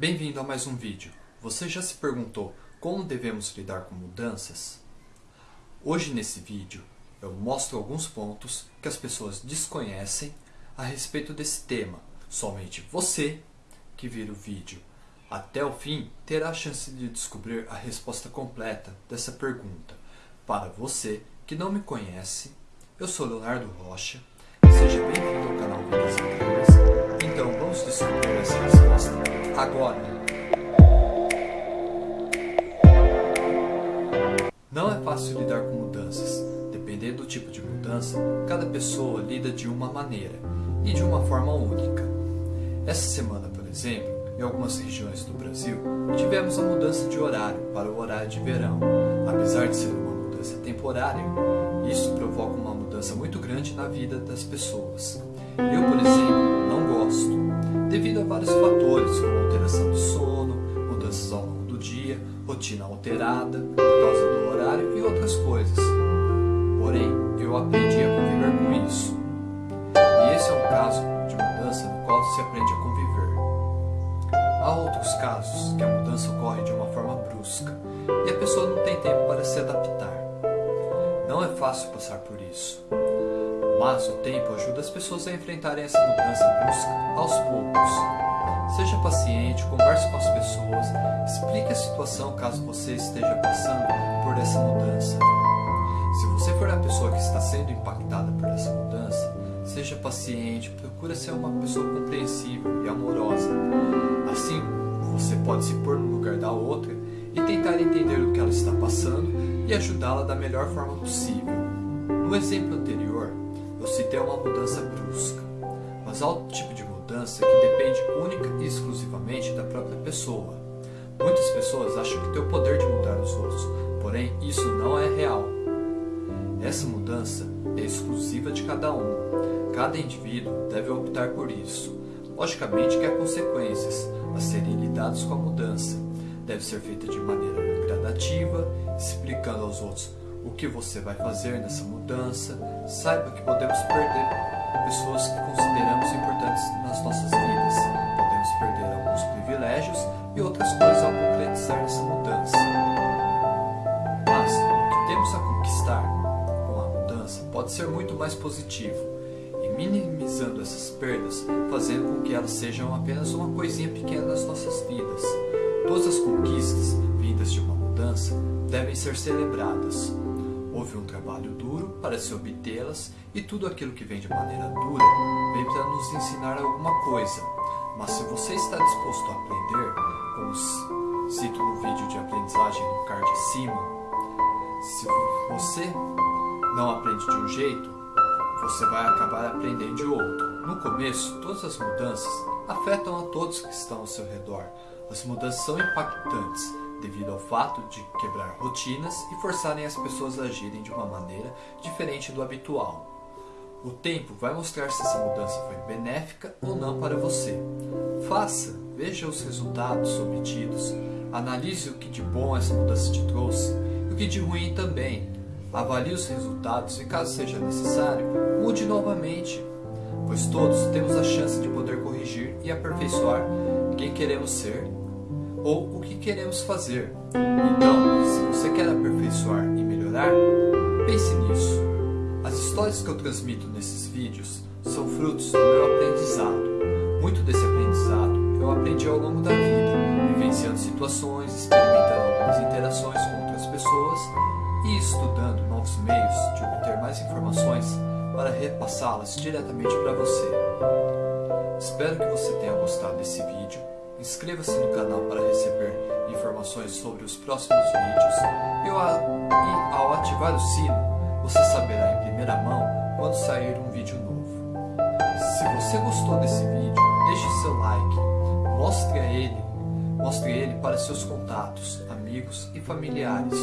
Bem-vindo a mais um vídeo. Você já se perguntou como devemos lidar com mudanças? Hoje nesse vídeo eu mostro alguns pontos que as pessoas desconhecem a respeito desse tema. Somente você que vira o vídeo até o fim terá a chance de descobrir a resposta completa dessa pergunta. Para você que não me conhece, eu sou Leonardo Rocha. Seja bem-vindo ao canal Vidas Incríveis. Então vamos descobrir agora. Não é fácil lidar com mudanças. Dependendo do tipo de mudança, cada pessoa lida de uma maneira e de uma forma única. Essa semana, por exemplo, em algumas regiões do Brasil, tivemos a mudança de horário para o horário de verão. Apesar de ser uma mudança temporária, isso provoca uma mudança muito grande na vida das pessoas. Eu, por exemplo, não gosto, devido a vários fatores, como rotina alterada por causa do horário e outras coisas. Porém, eu aprendi a conviver com isso. E esse é um caso de mudança no qual se aprende a conviver. Há outros casos que a mudança ocorre de uma forma brusca e a pessoa não tem tempo para se adaptar. Não é fácil passar por isso. Mas o tempo ajuda as pessoas a enfrentarem essa mudança brusca aos poucos. Seja paciente, converse com as pessoas, explique a situação caso você esteja passando por essa mudança. Se você for a pessoa que está sendo impactada por essa mudança, seja paciente, procure ser uma pessoa compreensível e amorosa. Assim, você pode se pôr no lugar da outra e tentar entender o que ela está passando e ajudá-la da melhor forma possível. No exemplo anterior, eu citei uma mudança brusca, mas há outro tipo de mudança que depende única e exclusivamente da própria pessoa. Muitas pessoas acham que têm o poder de mudar os outros, porém isso não é real. Essa mudança é exclusiva de cada um. Cada indivíduo deve optar por isso. Logicamente que há consequências a serem lidadas com a mudança. Deve ser feita de maneira gradativa, explicando aos outros o que você vai fazer nessa mudança. Saiba que podemos perder pessoas pode ser muito mais positivo e minimizando essas perdas, fazendo com que elas sejam apenas uma coisinha pequena nas nossas vidas. Todas as conquistas vindas de uma mudança devem ser celebradas. Houve um trabalho duro para se obtê-las e tudo aquilo que vem de maneira dura vem para nos ensinar alguma coisa. Mas se você está disposto a aprender, como cito no vídeo de aprendizagem no card acima, se você não aprende de um jeito, você vai acabar aprendendo de outro. No começo, todas as mudanças afetam a todos que estão ao seu redor. As mudanças são impactantes devido ao fato de quebrar rotinas e forçarem as pessoas a agirem de uma maneira diferente do habitual. O tempo vai mostrar se essa mudança foi benéfica ou não para você. Faça, veja os resultados obtidos, analise o que de bom essa mudança te trouxe e o que de ruim também. Avalie os resultados e, caso seja necessário, mude novamente, pois todos temos a chance de poder corrigir e aperfeiçoar quem queremos ser ou o que queremos fazer. Então, se você quer aperfeiçoar e melhorar, pense nisso. As histórias que eu transmito nesses vídeos são frutos do meu aprendizado. Muito desse aprendizado eu aprendi ao longo da vida, vivenciando situações, experimentando algumas interações com outras pessoas e estudando novos meios de obter mais informações para repassá-las diretamente para você. Espero que você tenha gostado desse vídeo Inscreva-se no canal para receber informações sobre os próximos vídeos e ao ativar o sino, você saberá em primeira mão quando sair um vídeo novo. Se você gostou desse vídeo, deixe seu like, mostre ele, mostre ele para seus contatos, amigos e familiares.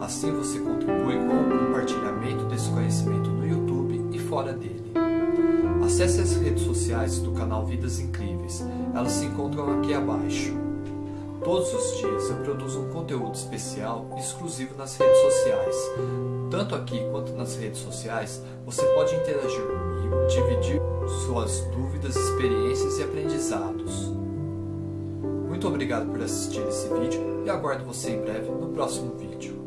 Assim você contribui com o compartilhamento desse conhecimento no YouTube e fora dele. Acesse as redes sociais do canal Vidas Incríveis, elas se encontram aqui abaixo. Todos os dias eu produzo um conteúdo especial exclusivo nas redes sociais. Tanto aqui quanto nas redes sociais, você pode interagir comigo, dividir suas dúvidas, experiências e aprendizados. Muito obrigado por assistir esse vídeo e aguardo você em breve no próximo vídeo.